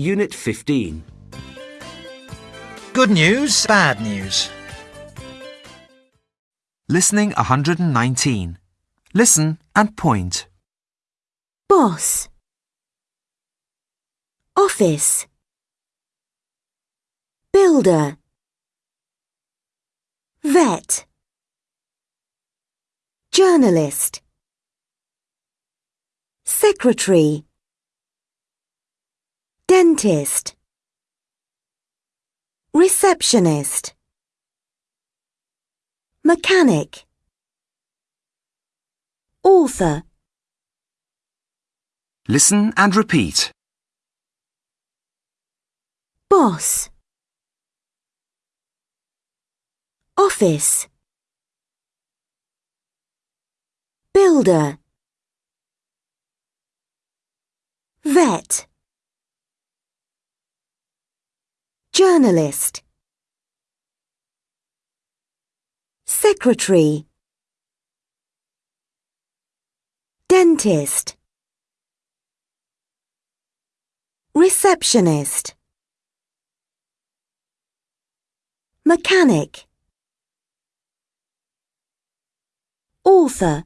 Unit 15. Good news, bad news. Listening 119. Listen and point. boss, office, builder, vet, journalist, secretary, dentist, receptionist, mechanic, author. Listen and repeat. boss office builder vet journalist secretary dentist receptionist mechanic author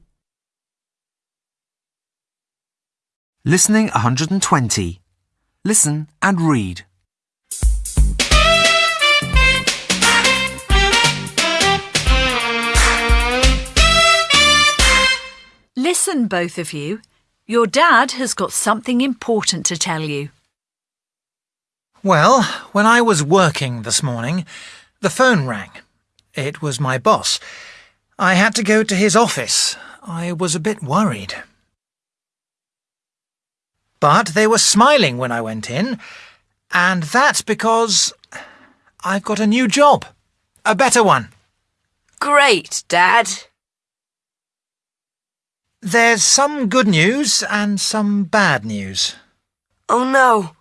Listening 120. Listen and read. Listen, both of you. Your dad has got something important to tell you. Well, when I was working this morning, the phone rang. It was my boss. I had to go to his office. I was a bit worried. But they were smiling when I went in, and that's because I've got a new job. A better one. Great, Dad. There's some good news and some bad news. Oh no.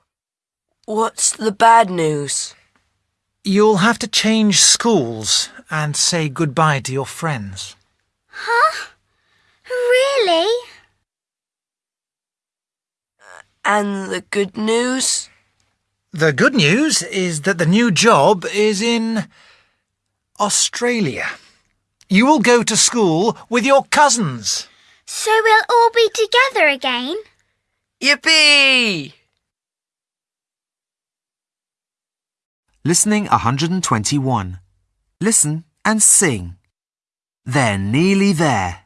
What's the bad news? You'll have to change schools and say goodbye to your friends. Huh? Really? And the good news? The good news is that the new job is in Australia. You will go to school with your cousins. So we'll all be together again? Yippee! Listening 121. Listen and sing. They're nearly there.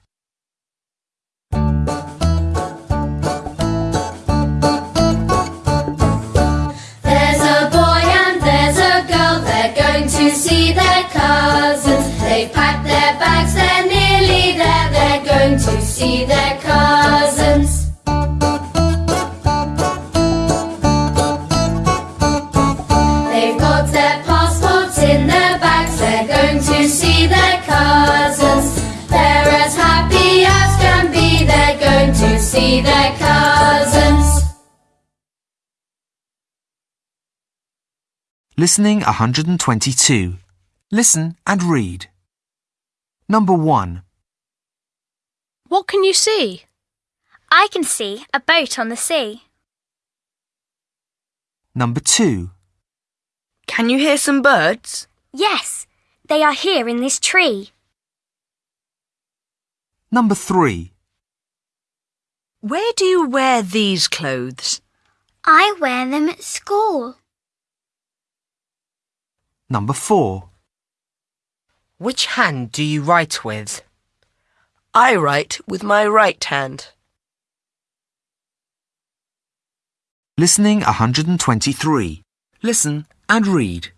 To see their cousins. They've got their passports in their bags, they're going to see their cousins. They're as happy as can be, they're going to see their cousins. Listening 122. Listen and read. Number 1. What can you see? I can see a boat on the sea. Number 2. Can you hear some birds? Yes, they are here in this tree. Number 3. Where do you wear these clothes? I wear them at school. Number 4. Which hand do you write with? I write with my right hand. Listening 123. Listen and read.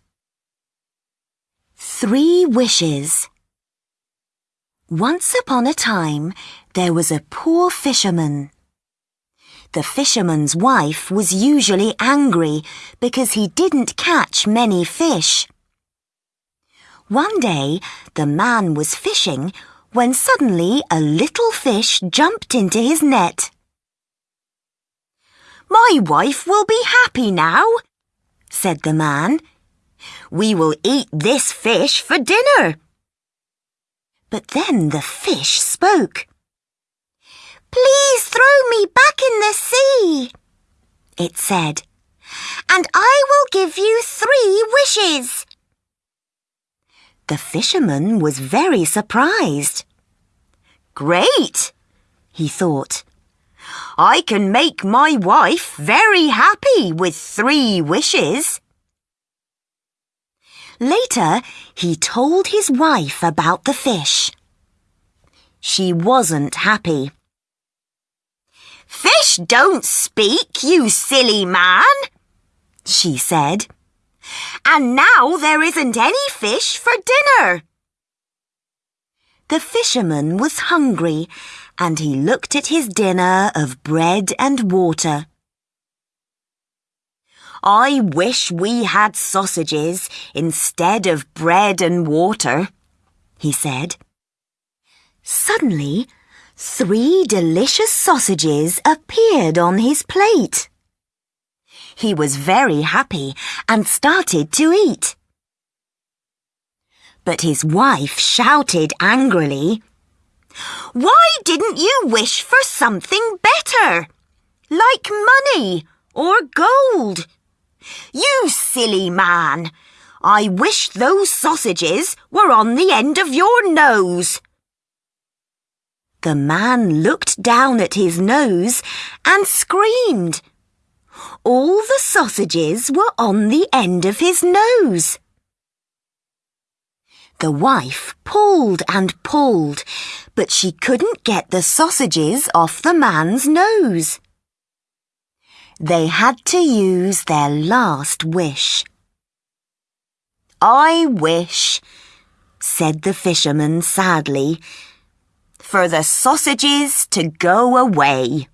Three wishes. Once upon a time, there was a poor fisherman. The fisherman's wife was usually angry because he didn't catch many fish. One day, the man was fishing when suddenly a little fish jumped into his net. My wife will be happy now, said the man. We will eat this fish for dinner. But then the fish spoke. Please throw me back in the sea, it said. and I will give you three wishes. The fisherman was very surprised. Great, he thought. I can make my wife very happy with three wishes. Later, he told his wife about the fish. She wasn't happy. Fish don't speak, you silly man, she said. And now there isn't any fish for dinner. The fisherman was hungry and he looked at his dinner of bread and water. I wish we had sausages instead of bread and water, he said. Suddenly, three delicious sausages appeared on his plate. He was very happy and started to eat. But his wife shouted angrily, Why didn't you wish for something better? Like money or gold? You silly man! I wish those sausages were on the end of your nose. The man looked down at his nose and screamed. All the sausages were on the end of his nose. The wife pulled and pulled, but she couldn't get the sausages off the man's nose. They had to use their last wish. I wish, said the fisherman sadly, for the sausages to go away.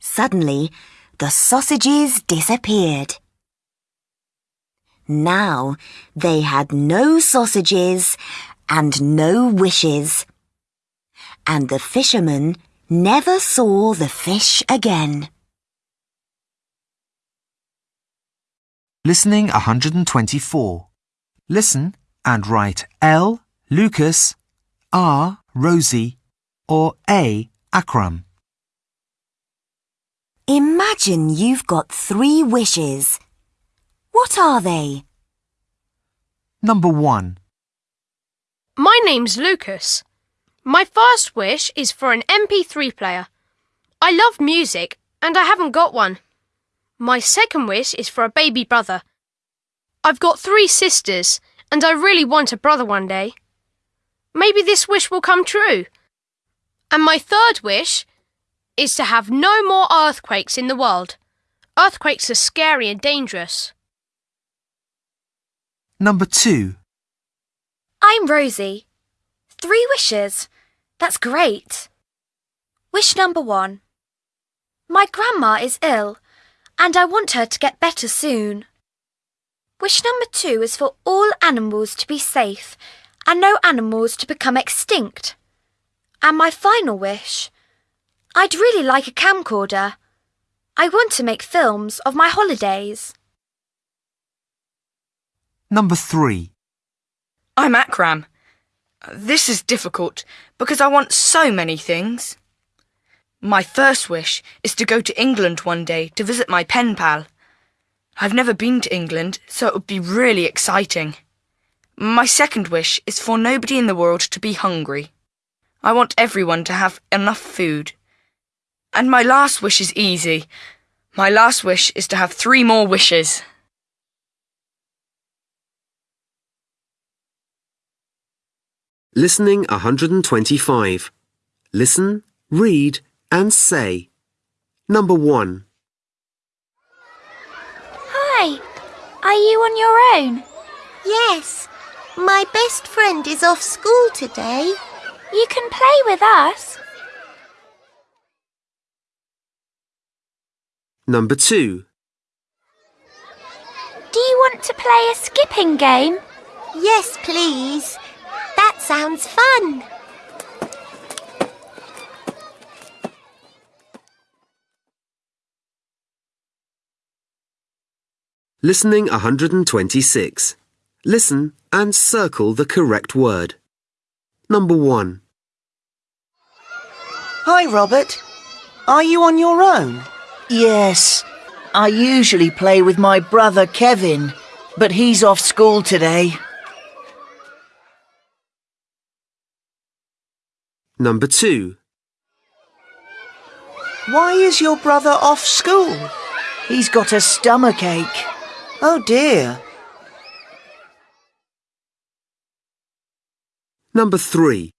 Suddenly, the sausages disappeared. Now they had no sausages and no wishes. And the fisherman never saw the fish again. Listening 124. Listen and write L. Lucas, R. Rosie, or A. Akram. Imagine you've got three wishes. What are they? Number 1. My name's Lucas. My first wish is for an MP3 player. I love music and I haven't got one. My second wish is for a baby brother. I've got three sisters and I really want a brother one day. Maybe this wish will come true. And my third wish is to have no more earthquakes in the world. Earthquakes are scary and dangerous. Number 2. I'm Rosie. Three wishes. That's great. Wish number one. My grandma is ill, and I want her to get better soon. Wish number two is for all animals to be safe and no animals to become extinct. And my final wish. I'd really like a camcorder. I want to make films of my holidays. Number 3. I'm Akram. This is difficult because I want so many things. My first wish is to go to England one day to visit my pen pal. I've never been to England, so it would be really exciting. My second wish is for nobody in the world to be hungry. I want everyone to have enough food. And my last wish is easy. My last wish is to have three more wishes. Listening 125. Listen, read, and say. Number 1. Hi, are you on your own? Yes, my best friend is off school today. You can play with us. Number 2. Do you want to play a skipping game? Yes, please. That sounds fun. Listening 126. Listen and circle the correct word. Number 1. Hi, Robert. Are you on your own? Yes, I usually play with my brother Kevin, but he's off school today. Number 2. Why is your brother off school? He's got a stomach ache. Oh dear. Number 3.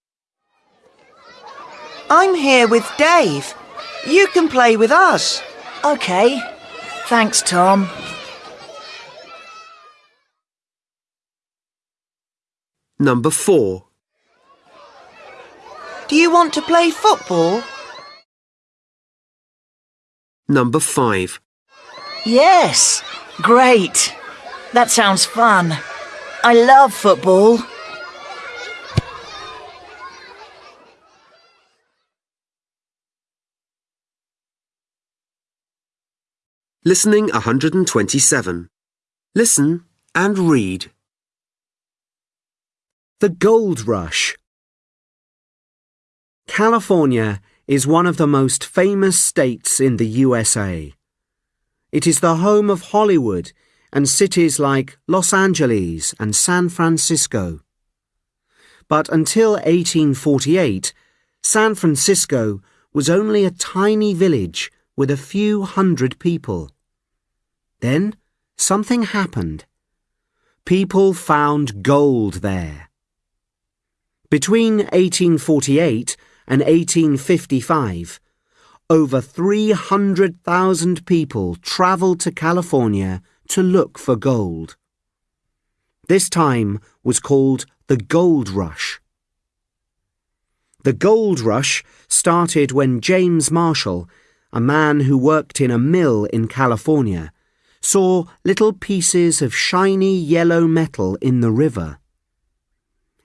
I'm here with Dave. You can play with us. Okay. Thanks, Tom. Number 4. Do you want to play football? Number 5. Yes. Great. That sounds fun. I love football. Listening 127. Listen and read. The Gold Rush. California is one of the most famous states in the USA. It is the home of Hollywood and cities like Los Angeles and San Francisco. But until 1848, San Francisco was only a tiny village with a few hundred people. Then something happened. People found gold there. Between 1848 and 1855, over 300,000 people travelled to California to look for gold. This time was called the Gold Rush. The Gold Rush started when James Marshall, a man who worked in a mill in California, saw little pieces of shiny yellow metal in the river.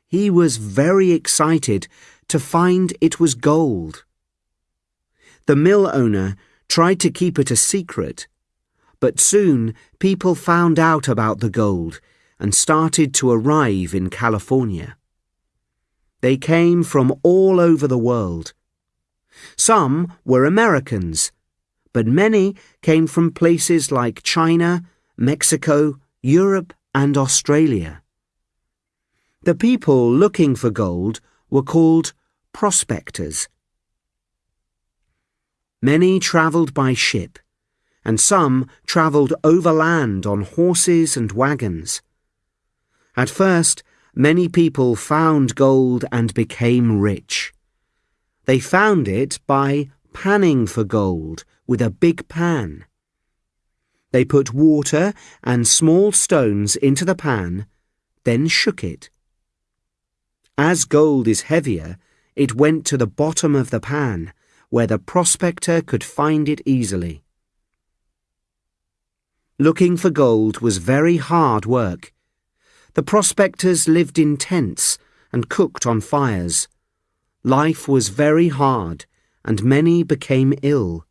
He was very excited to find it was gold. The mill owner tried to keep it a secret, but soon people found out about the gold and started to arrive in California. They came from all over the world. Some were Americans, but many came from places like China, Mexico, Europe, and Australia. The people looking for gold were called prospectors. Many travelled by ship, and some travelled overland on horses and wagons. At first, many people found gold and became rich. They found it by panning for gold with a big pan. They put water and small stones into the pan, then shook it. As gold is heavier, it went to the bottom of the pan, where the prospector could find it easily. Looking for gold was very hard work. The prospectors lived in tents and cooked on fires. Life was very hard, and many became ill.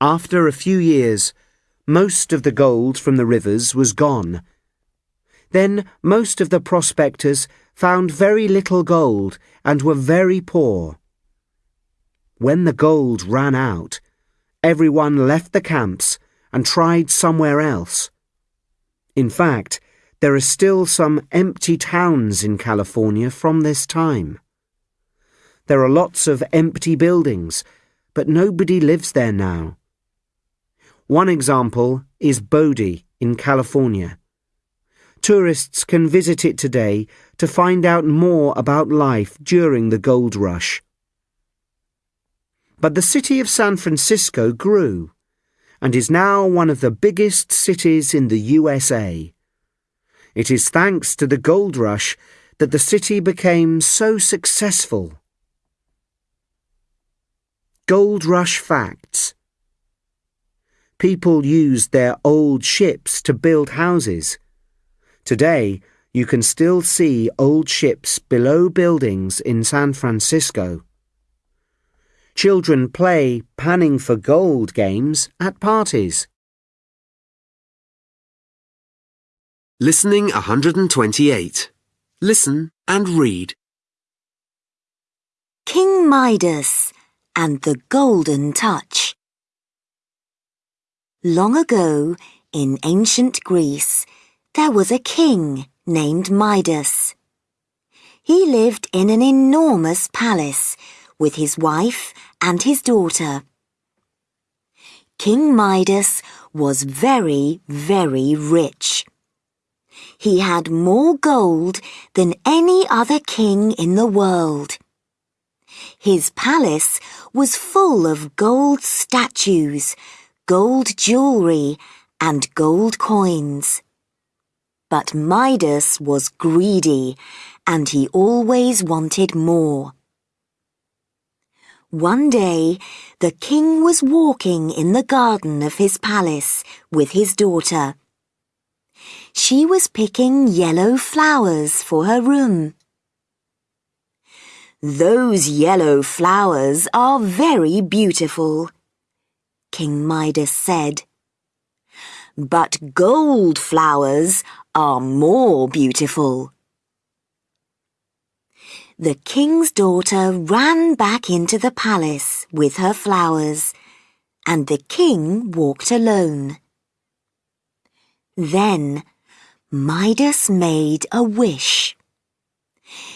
After a few years, most of the gold from the rivers was gone. Then most of the prospectors found very little gold and were very poor. When the gold ran out, everyone left the camps and tried somewhere else. In fact, there are still some empty towns in California from this time. There are lots of empty buildings, but nobody lives there now. One example is Bodie in California. Tourists can visit it today to find out more about life during the gold rush. But the city of San Francisco grew and is now one of the biggest cities in the USA. It is thanks to the gold rush that the city became so successful. Gold Rush Facts People used their old ships to build houses. Today, you can still see old ships below buildings in San Francisco. Children play panning for gold games at parties. Listening 128. Listen and read. King Midas and the Golden Touch. Long ago, in ancient Greece, there was a king named Midas. He lived in an enormous palace with his wife and his daughter. King Midas was very, very rich. He had more gold than any other king in the world. His palace was full of gold statues, gold jewellery, and gold coins. But Midas was greedy, and he always wanted more. One day, the king was walking in the garden of his palace with his daughter. She was picking yellow flowers for her room. Those yellow flowers are very beautiful, King Midas said. But gold flowers are more beautiful. The king's daughter ran back into the palace with her flowers, and the king walked alone. Then Midas made a wish.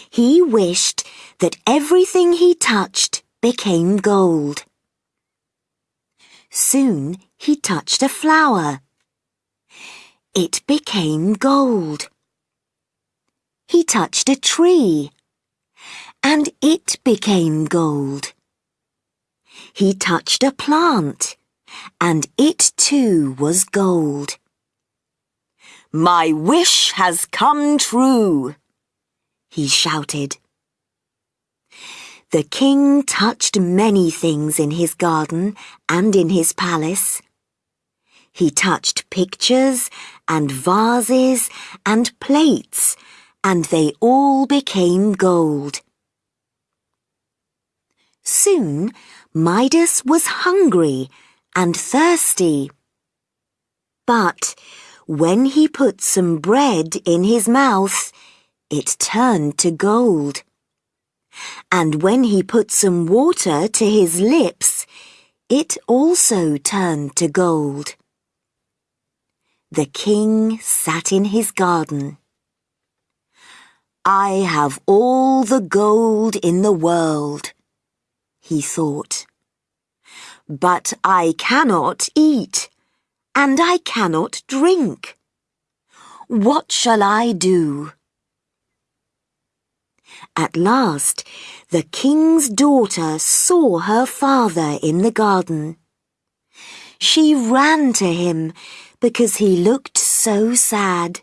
He wished that everything he touched became gold. Soon he touched a flower. It became gold. He touched a tree, and it became gold. He touched a plant, and it too was gold. My wish has come true, he shouted. The king touched many things in his garden and in his palace. He touched pictures and vases and plates, and they all became gold. Soon Midas was hungry and thirsty. But when he put some bread in his mouth, it turned to gold. And when he put some water to his lips, it also turned to gold. The king sat in his garden. I have all the gold in the world, he thought. But I cannot eat, and I cannot drink. What shall I do? At last, the king's daughter saw her father in the garden. She ran to him because he looked so sad.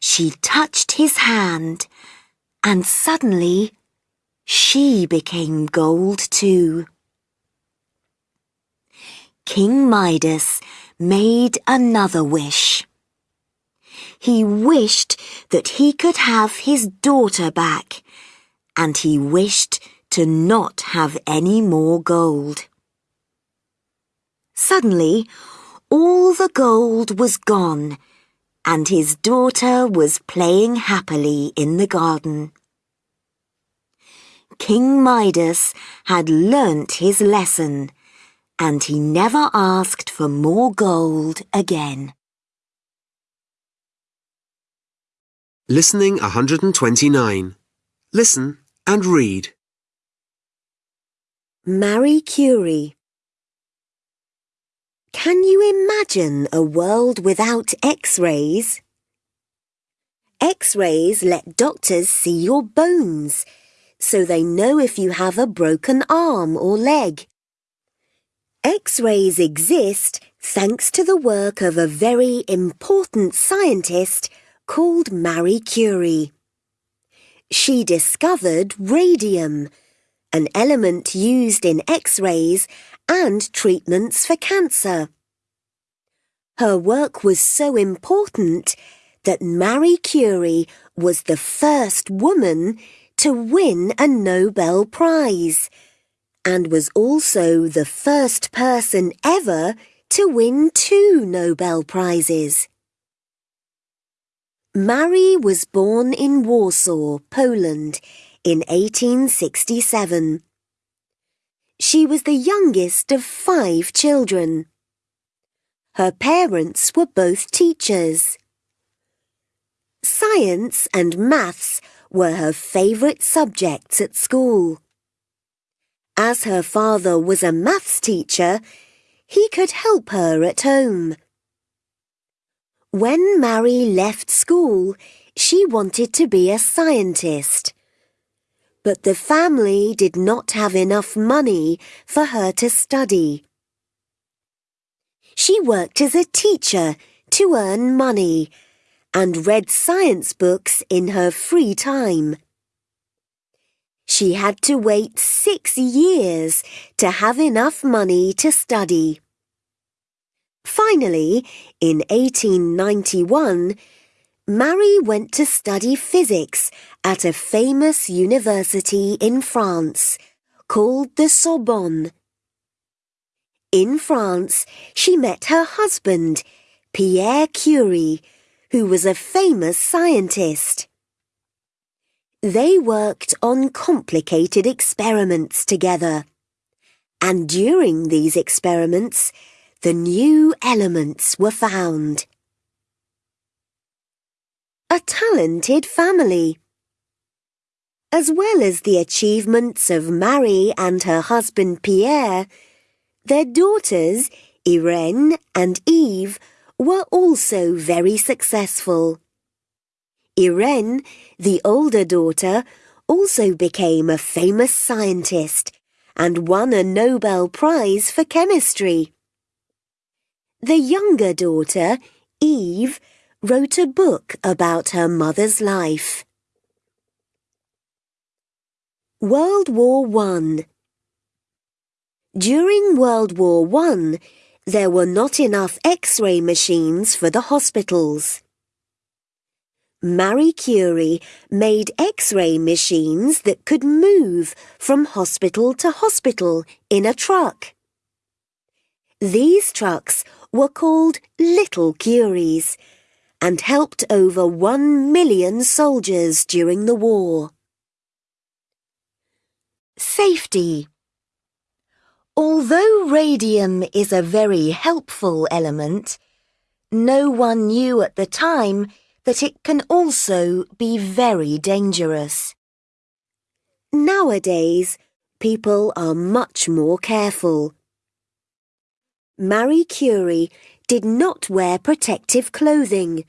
She touched his hand, and suddenly she became gold too. King Midas made another wish. He wished that he could have his daughter back, and he wished to not have any more gold. Suddenly, all the gold was gone, and his daughter was playing happily in the garden. King Midas had learnt his lesson, and he never asked for more gold again. Listening 129. Listen and read. Marie Curie Can you imagine a world without X-rays? X-rays let doctors see your bones, so they know if you have a broken arm or leg. X-rays exist thanks to the work of a very important scientist called Marie Curie. She discovered radium, an element used in X-rays and treatments for cancer. Her work was so important that Marie Curie was the first woman to win a Nobel Prize and was also the first person ever to win two Nobel Prizes. Marie was born in Warsaw, Poland, in 1867. She was the youngest of five children. Her parents were both teachers. Science and maths were her favourite subjects at school. As her father was a maths teacher, he could help her at home. When Mary left school, she wanted to be a scientist. But the family did not have enough money for her to study. She worked as a teacher to earn money and read science books in her free time. She had to wait six years to have enough money to study. Finally, in 1891, Mary went to study physics at a famous university in France called the Sorbonne. In France, she met her husband, Pierre Curie, who was a famous scientist. They worked on complicated experiments together. And during these experiments, the new elements were found a talented family. As well as the achievements of Marie and her husband Pierre, their daughters, Irene and Eve, were also very successful. Irene, the older daughter, also became a famous scientist and won a Nobel Prize for chemistry. The younger daughter, Eve, wrote a book about her mother's life. World War One During World War One, there were not enough X-ray machines for the hospitals. Marie Curie made X-ray machines that could move from hospital to hospital in a truck. These trucks were called Little Curies and helped over one million soldiers during the war. Safety Although radium is a very helpful element, no one knew at the time that it can also be very dangerous. Nowadays, people are much more careful. Marie Curie did not wear protective clothing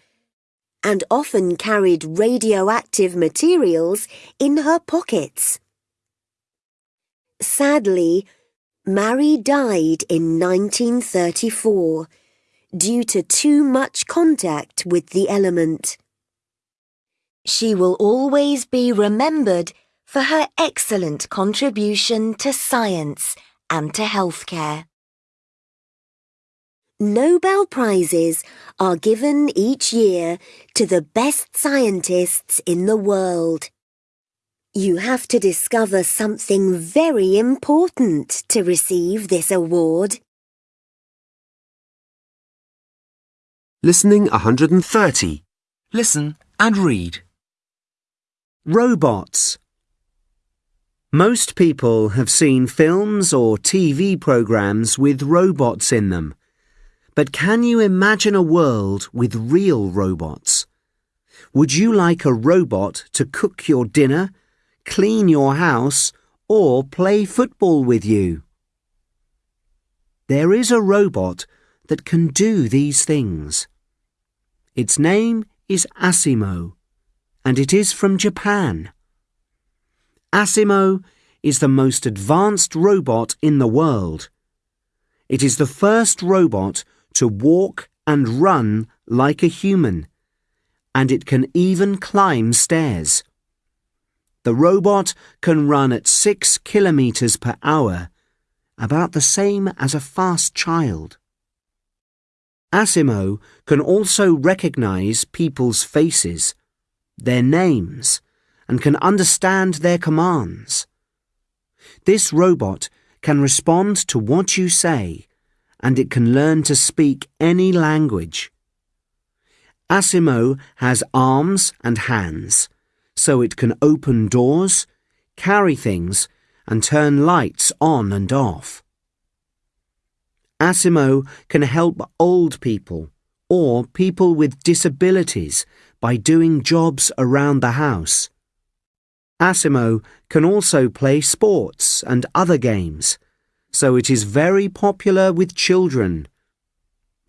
and often carried radioactive materials in her pockets. Sadly, Marie died in 1934 due to too much contact with the element. She will always be remembered for her excellent contribution to science and to healthcare. Nobel Prizes are given each year to the best scientists in the world. You have to discover something very important to receive this award. Listening 130. Listen and read. Robots. Most people have seen films or TV programs with robots in them. But can you imagine a world with real robots? Would you like a robot to cook your dinner, clean your house, or play football with you? There is a robot that can do these things. Its name is Asimo, and it is from Japan. Asimo is the most advanced robot in the world. It is the first robot to walk and run like a human, and it can even climb stairs. The robot can run at 6 kilometers per hour, about the same as a fast child. Asimo can also recognize people's faces, their names, and can understand their commands. This robot can respond to what you say and it can learn to speak any language. Asimo has arms and hands, so it can open doors, carry things, and turn lights on and off. Asimo can help old people or people with disabilities by doing jobs around the house. Asimo can also play sports and other games, so it is very popular with children.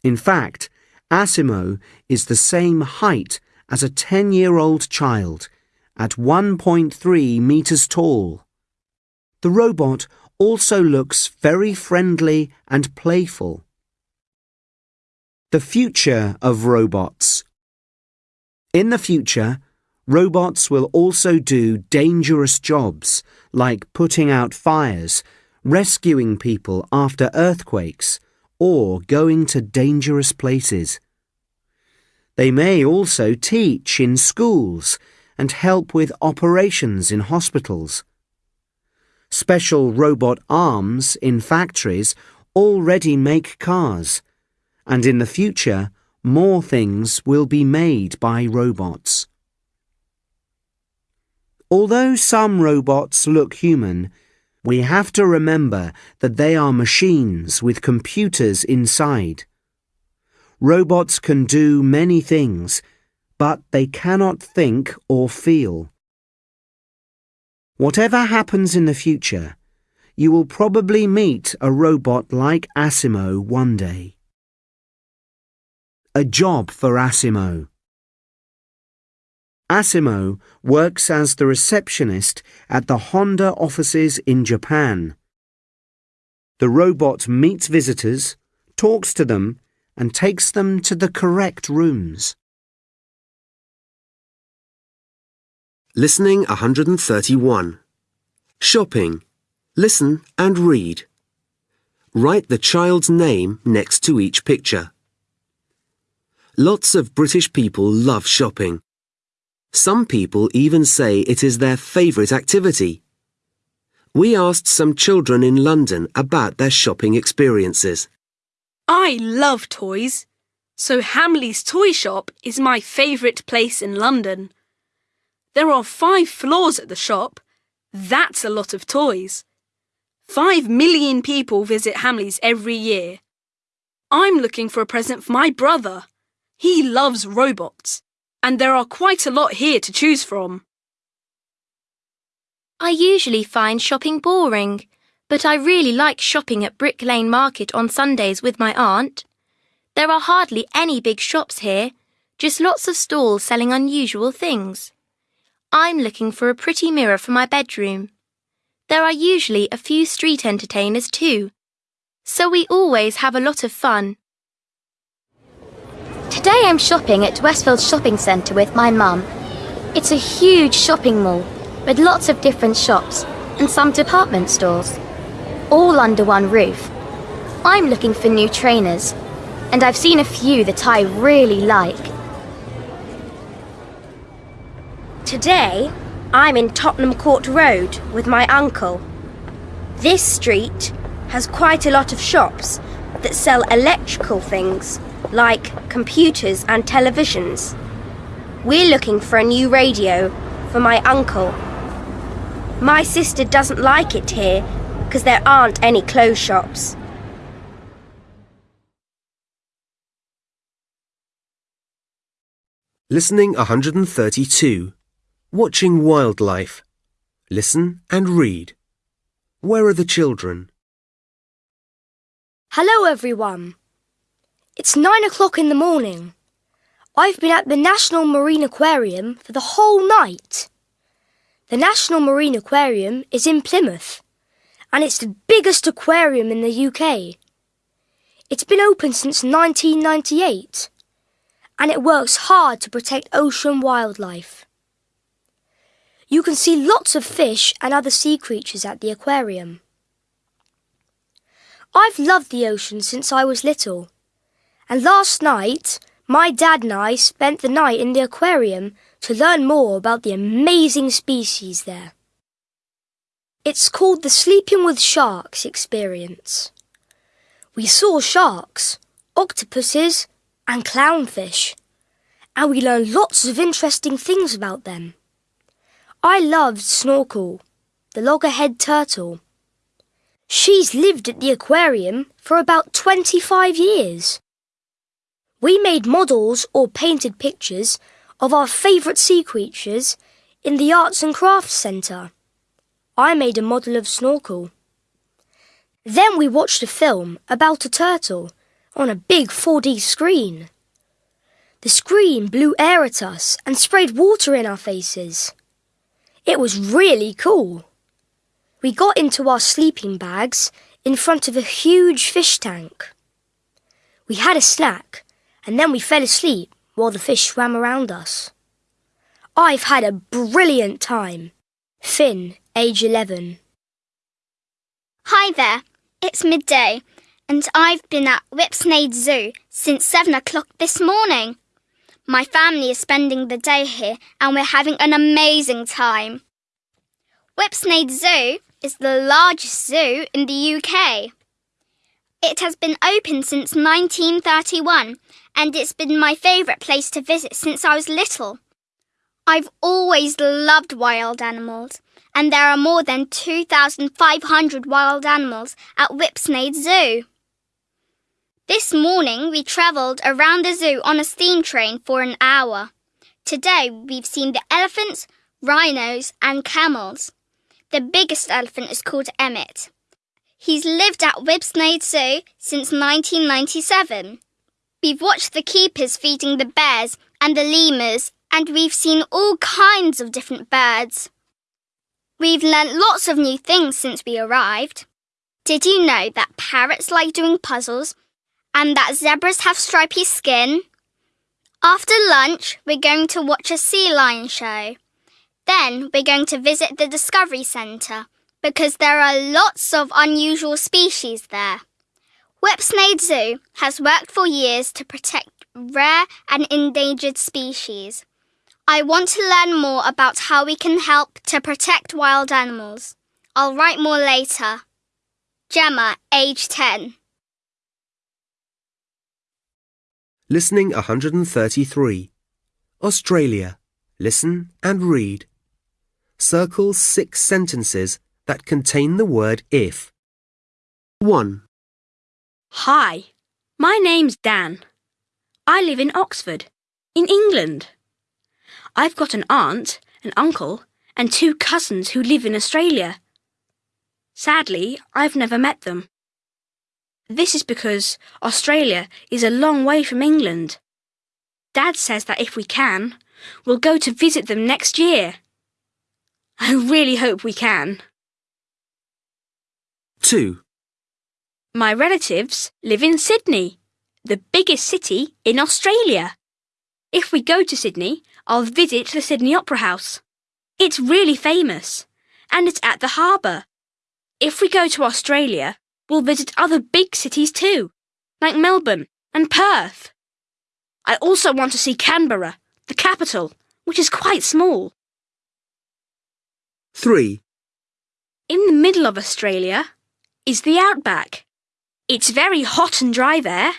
In fact, Asimo is the same height as a 10-year-old child at 1.3 meters tall. The robot also looks very friendly and playful. The future of robots. In the future, robots will also do dangerous jobs like putting out fires, rescuing people after earthquakes, or going to dangerous places. They may also teach in schools and help with operations in hospitals. Special robot arms in factories already make cars, and in the future, more things will be made by robots. Although some robots look human, we have to remember that they are machines with computers inside. Robots can do many things, but they cannot think or feel. Whatever happens in the future, you will probably meet a robot like Asimo one day. A job for Asimo. Asimo works as the receptionist at the Honda offices in Japan. The robot meets visitors, talks to them, and takes them to the correct rooms. Listening 131. Shopping. Listen and read. Write the child's name next to each picture. Lots of British people love shopping. Some people even say it is their favourite activity. We asked some children in London about their shopping experiences. I love toys, so Hamley's toy shop is my favourite place in London. There are five floors at the shop. That's a lot of toys. Five million people visit Hamley's every year. I'm looking for a present for my brother. He loves robots, and there are quite a lot here to choose from. I usually find shopping boring, but I really like shopping at Brick Lane Market on Sundays with my aunt. There are hardly any big shops here, just lots of stalls selling unusual things. I'm looking for a pretty mirror for my bedroom. There are usually a few street entertainers too, so we always have a lot of fun. Today I'm shopping at Westfield Shopping Centre with my mum. It's a huge shopping mall with lots of different shops and some department stores, all under one roof. I'm looking for new trainers, and I've seen a few that I really like. Today, I'm in Tottenham Court Road with my uncle. This street has quite a lot of shops that sell electrical things like computers and televisions. We're looking for a new radio for my uncle. My sister doesn't like it here because there aren't any clothes shops. Listening 132. Watching wildlife. Listen and read. Where are the children? Hello, everyone. It's nine o'clock in the morning. I've been at the National Marine Aquarium for the whole night. The National Marine Aquarium is in Plymouth, and it's the biggest aquarium in the UK. It's been open since 1998, and it works hard to protect ocean wildlife. You can see lots of fish and other sea creatures at the aquarium. I've loved the ocean since I was little. And last night, my dad and I spent the night in the aquarium to learn more about the amazing species there. It's called the Sleeping with Sharks experience. We saw sharks, octopuses, and clownfish, and we learned lots of interesting things about them. I loved Snorkel, the loggerhead turtle. She's lived at the aquarium for about 25 years. We made models or painted pictures of our favourite sea creatures in the Arts and Crafts Centre. I made a model of Snorkel. Then we watched a film about a turtle on a big 4D screen. The screen blew air at us and sprayed water in our faces. It was really cool. We got into our sleeping bags in front of a huge fish tank. We had a snack and then we fell asleep while the fish swam around us. I've had a brilliant time. Finn, age 11. Hi there, it's midday, and I've been at Whipsnade Zoo since 7 o'clock this morning. My family is spending the day here and we're having an amazing time. Whipsnade Zoo is the largest zoo in the UK. It has been open since 1931 and it's been my favourite place to visit since I was little. I've always loved wild animals, and there are more than 2,500 wild animals at Whipsnade Zoo. This morning we travelled around the zoo on a steam train for an hour. Today we've seen the elephants, rhinos, and camels. The biggest elephant is called Emmett. He's lived at Whipsnade Zoo since 1997. We've watched the keepers feeding the bears and the lemurs, and we've seen all kinds of different birds. We've learnt lots of new things since we arrived. Did you know that parrots like doing puzzles and that zebras have stripy skin? After lunch, we're going to watch a sea lion show. Then we're going to visit the Discovery Centre because there are lots of unusual species there. Whipsnade Zoo has worked for years to protect rare and endangered species. I want to learn more about how we can help to protect wild animals. I'll write more later. Gemma, age 10. Listening 133. Australia. Listen and read. Circle six sentences that contain the word if. 1, Hi, my name's Dan. I live in Oxford, in England. I've got an aunt, an uncle, and two cousins who live in Australia. Sadly, I've never met them. This is because Australia is a long way from England. Dad says that if we can, we'll go to visit them next year. I really hope we can. 2, My relatives live in Sydney, the biggest city in Australia. If we go to Sydney, I'll visit the Sydney Opera House. It's really famous, and it's at the harbour. If we go to Australia, we'll visit other big cities too, like Melbourne and Perth. I also want to see Canberra, the capital, which is quite small. 3, In the middle of Australia is the outback. It's very hot and dry there.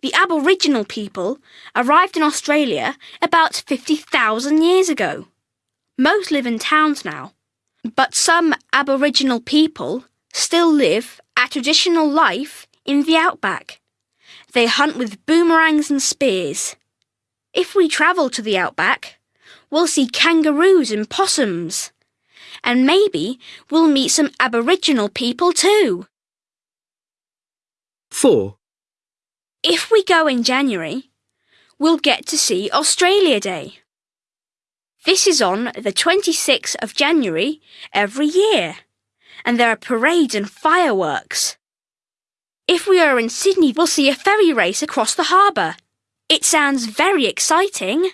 The Aboriginal people arrived in Australia about 50,000 years ago. Most live in towns now, but some Aboriginal people still live a traditional life in the outback. They hunt with boomerangs and spears. If we travel to the outback, we'll see kangaroos and possums. And maybe we'll meet some Aboriginal people too. 4, If we go in January, we'll get to see Australia Day. This is on the 26th of January every year, and there are parades and fireworks. If we are in Sydney, we'll see a ferry race across the harbour. It sounds very exciting.